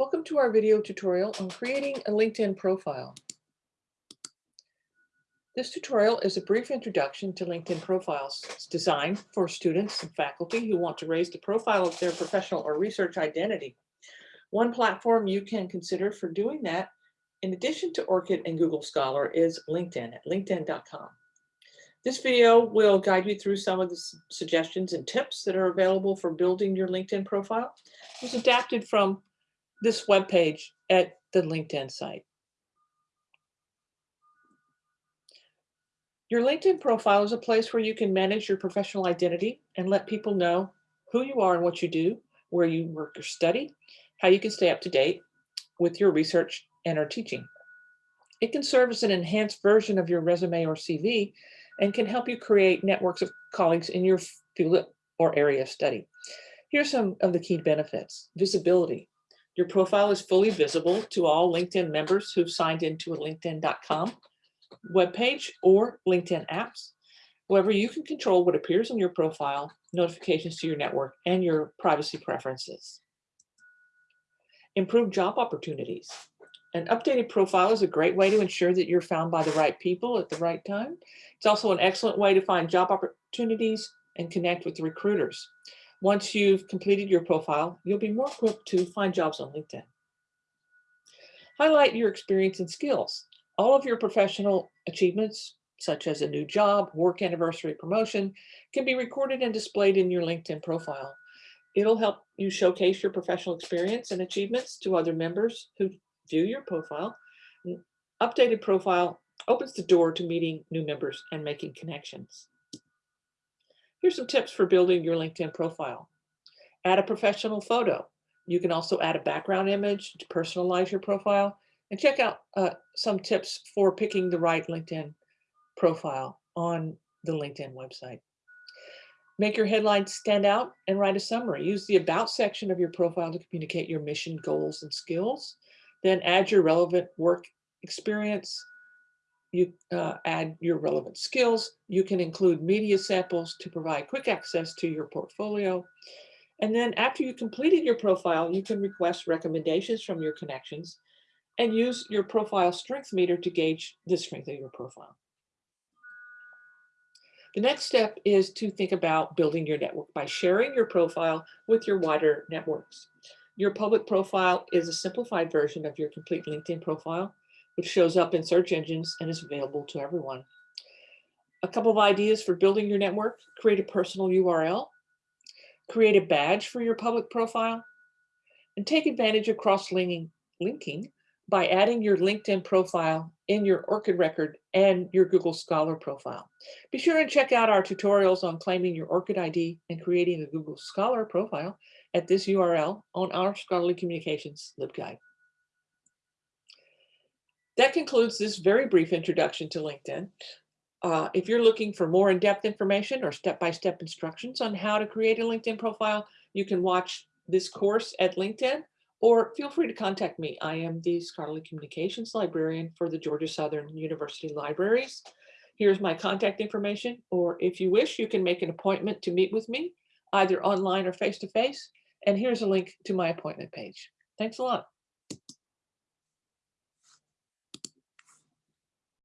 Welcome to our video tutorial on creating a LinkedIn profile. This tutorial is a brief introduction to LinkedIn profiles. Designed for students and faculty who want to raise the profile of their professional or research identity. One platform you can consider for doing that, in addition to ORCID and Google Scholar, is LinkedIn at linkedin.com. This video will guide you through some of the suggestions and tips that are available for building your LinkedIn profile. It was adapted from this web page at the LinkedIn site. Your LinkedIn profile is a place where you can manage your professional identity and let people know who you are and what you do, where you work or study, how you can stay up to date with your research and or teaching. It can serve as an enhanced version of your resume or CV and can help you create networks of colleagues in your field or area of study. Here's some of the key benefits. Visibility. Your profile is fully visible to all LinkedIn members who've signed into a linkedin.com webpage or LinkedIn apps. However, you can control what appears on your profile, notifications to your network, and your privacy preferences. Improve job opportunities. An updated profile is a great way to ensure that you're found by the right people at the right time. It's also an excellent way to find job opportunities and connect with recruiters. Once you've completed your profile, you'll be more equipped to find jobs on LinkedIn. Highlight your experience and skills. All of your professional achievements, such as a new job, work anniversary, promotion, can be recorded and displayed in your LinkedIn profile. It'll help you showcase your professional experience and achievements to other members who view your profile. Updated profile opens the door to meeting new members and making connections. Here's some tips for building your LinkedIn profile. Add a professional photo. You can also add a background image to personalize your profile and check out uh, some tips for picking the right LinkedIn profile on the LinkedIn website. Make your headlines stand out and write a summary. Use the about section of your profile to communicate your mission, goals, and skills. Then add your relevant work experience. You uh, add your relevant skills. You can include media samples to provide quick access to your portfolio. And then after you completed your profile, you can request recommendations from your connections and use your profile strength meter to gauge the strength of your profile. The next step is to think about building your network by sharing your profile with your wider networks. Your public profile is a simplified version of your complete LinkedIn profile, which shows up in search engines and is available to everyone. A couple of ideas for building your network, create a personal URL, create a badge for your public profile, and take advantage of cross-linking linking by adding your LinkedIn profile in your ORCID record and your Google Scholar profile. Be sure and check out our tutorials on claiming your ORCID ID and creating a Google Scholar profile at this URL on our Scholarly Communications LibGuide. That concludes this very brief introduction to LinkedIn. Uh, if you're looking for more in-depth information or step-by-step -step instructions on how to create a LinkedIn profile, you can watch this course at LinkedIn or feel free to contact me. I am the scholarly communications librarian for the Georgia Southern University Libraries. Here's my contact information, or if you wish, you can make an appointment to meet with me, either online or face-to-face. -face, and here's a link to my appointment page. Thanks a lot.